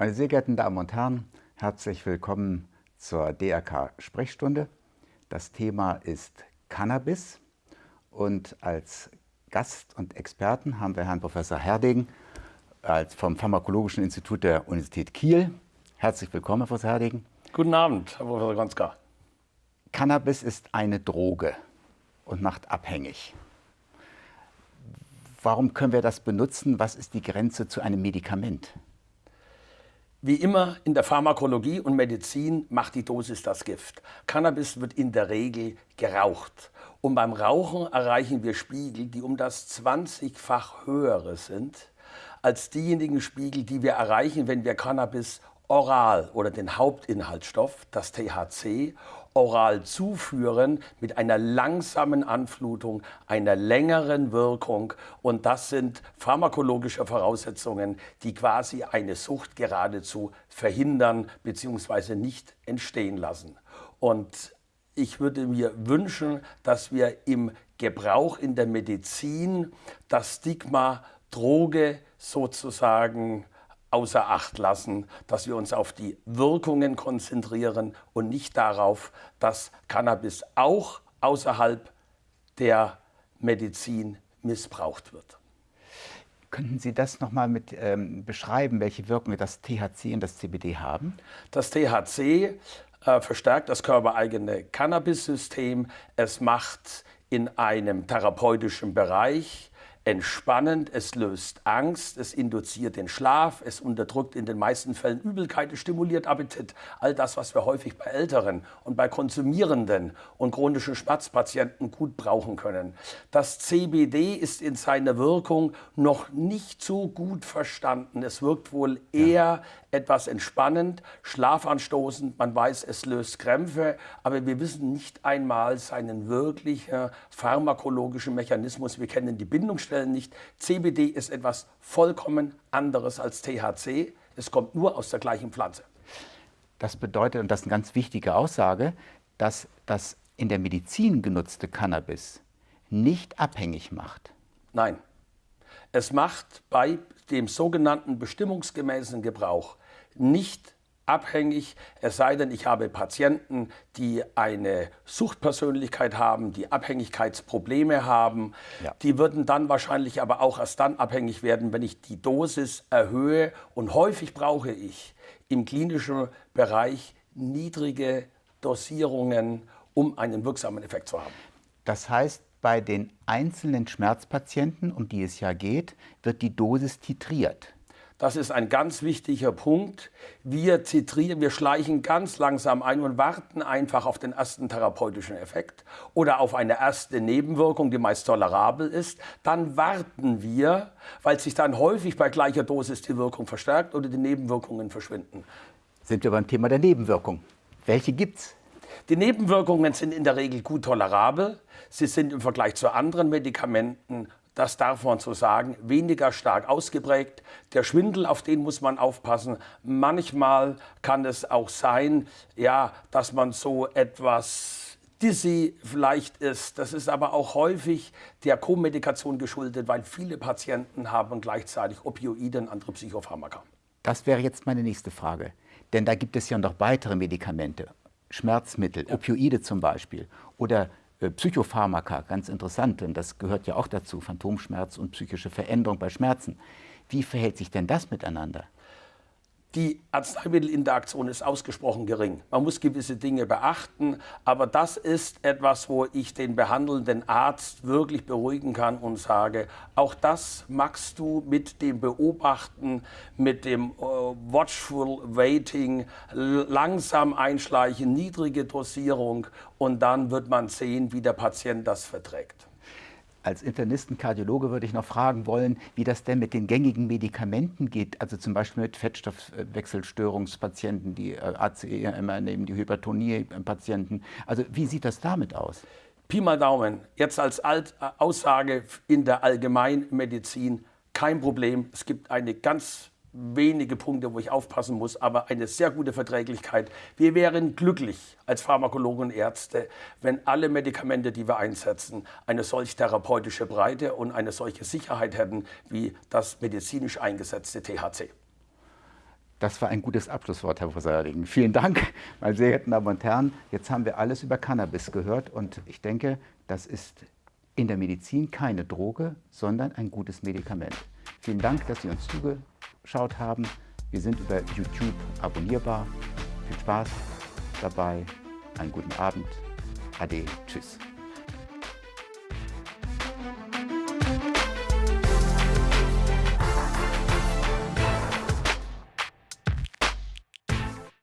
Meine sehr geehrten Damen und Herren, herzlich willkommen zur DRK Sprechstunde. Das Thema ist Cannabis und als Gast und Experten haben wir Herrn Professor Herding vom Pharmakologischen Institut der Universität Kiel. Herzlich willkommen, Herr Professor Herding. Guten Abend, Herr Professor Gonska. Cannabis ist eine Droge und macht abhängig. Warum können wir das benutzen? Was ist die Grenze zu einem Medikament? Wie immer in der Pharmakologie und Medizin macht die Dosis das Gift. Cannabis wird in der Regel geraucht. Und beim Rauchen erreichen wir Spiegel, die um das 20-fach höhere sind als diejenigen Spiegel, die wir erreichen, wenn wir Cannabis oral oder den Hauptinhaltsstoff, das THC, oral zuführen mit einer langsamen Anflutung, einer längeren Wirkung. Und das sind pharmakologische Voraussetzungen, die quasi eine Sucht geradezu verhindern bzw. nicht entstehen lassen. Und ich würde mir wünschen, dass wir im Gebrauch in der Medizin das Stigma Droge sozusagen außer Acht lassen, dass wir uns auf die Wirkungen konzentrieren und nicht darauf, dass Cannabis auch außerhalb der Medizin missbraucht wird. Könnten Sie das nochmal mit ähm, beschreiben, welche Wirkungen das THC und das CBD haben? Das THC äh, verstärkt das körpereigene Cannabis-System. Es macht in einem therapeutischen Bereich entspannend, es löst Angst, es induziert den Schlaf, es unterdrückt in den meisten Fällen Übelkeit, es stimuliert Appetit. All das, was wir häufig bei Älteren und bei konsumierenden und chronischen Schmerzpatienten gut brauchen können. Das CBD ist in seiner Wirkung noch nicht so gut verstanden. Es wirkt wohl eher ja etwas entspannend, schlafanstoßend. Man weiß, es löst Krämpfe, aber wir wissen nicht einmal seinen wirklichen pharmakologischen Mechanismus. Wir kennen die Bindungsstellen nicht. CBD ist etwas vollkommen anderes als THC. Es kommt nur aus der gleichen Pflanze. Das bedeutet, und das ist eine ganz wichtige Aussage, dass das in der Medizin genutzte Cannabis nicht abhängig macht. Nein. Es macht bei dem sogenannten bestimmungsgemäßen Gebrauch nicht abhängig, es sei denn, ich habe Patienten, die eine Suchtpersönlichkeit haben, die Abhängigkeitsprobleme haben. Ja. Die würden dann wahrscheinlich aber auch erst dann abhängig werden, wenn ich die Dosis erhöhe. Und häufig brauche ich im klinischen Bereich niedrige Dosierungen, um einen wirksamen Effekt zu haben. Das heißt, bei den einzelnen Schmerzpatienten, um die es ja geht, wird die Dosis titriert. Das ist ein ganz wichtiger Punkt. Wir zitrieren, wir schleichen ganz langsam ein und warten einfach auf den ersten therapeutischen Effekt oder auf eine erste Nebenwirkung, die meist tolerabel ist. Dann warten wir, weil sich dann häufig bei gleicher Dosis die Wirkung verstärkt oder die Nebenwirkungen verschwinden. Sind wir beim Thema der Nebenwirkung. Welche gibt's? Die Nebenwirkungen sind in der Regel gut tolerabel. Sie sind im Vergleich zu anderen Medikamenten das darf man so sagen, weniger stark ausgeprägt. Der Schwindel, auf den muss man aufpassen. Manchmal kann es auch sein, ja, dass man so etwas dizzy vielleicht ist. Das ist aber auch häufig der Co-Medikation geschuldet, weil viele Patienten haben gleichzeitig Opioide und andere Psychopharmaka. Das wäre jetzt meine nächste Frage. Denn da gibt es ja noch weitere Medikamente, Schmerzmittel, ja. Opioide zum Beispiel oder Psychopharmaka, ganz interessant, denn das gehört ja auch dazu, Phantomschmerz und psychische Veränderung bei Schmerzen. Wie verhält sich denn das miteinander? Die Arzneimittelinteraktion ist ausgesprochen gering. Man muss gewisse Dinge beachten, aber das ist etwas, wo ich den behandelnden Arzt wirklich beruhigen kann und sage, auch das magst du mit dem Beobachten, mit dem äh, Watchful Waiting, langsam einschleichen, niedrige Dosierung und dann wird man sehen, wie der Patient das verträgt. Als Internisten-Kardiologe würde ich noch fragen wollen, wie das denn mit den gängigen Medikamenten geht, also zum Beispiel mit Fettstoffwechselstörungspatienten, die äh, ACE immer nehmen, die Hypertonie-Patienten. Also wie sieht das damit aus? Pi mal Daumen, jetzt als Alt äh, Aussage in der Allgemeinmedizin kein Problem. Es gibt eine ganz wenige Punkte, wo ich aufpassen muss, aber eine sehr gute Verträglichkeit. Wir wären glücklich als Pharmakologen und Ärzte, wenn alle Medikamente, die wir einsetzen, eine solch therapeutische Breite und eine solche Sicherheit hätten wie das medizinisch eingesetzte THC. Das war ein gutes Abschlusswort, Herr Professor Erdigen. Vielen Dank, meine sehr geehrten Damen und Herren. Jetzt haben wir alles über Cannabis gehört und ich denke, das ist in der Medizin keine Droge, sondern ein gutes Medikament. Vielen Dank, dass Sie uns zugehört haben angeschaut haben. Wir sind über YouTube abonnierbar. Viel Spaß dabei, einen guten Abend. Ade, tschüss.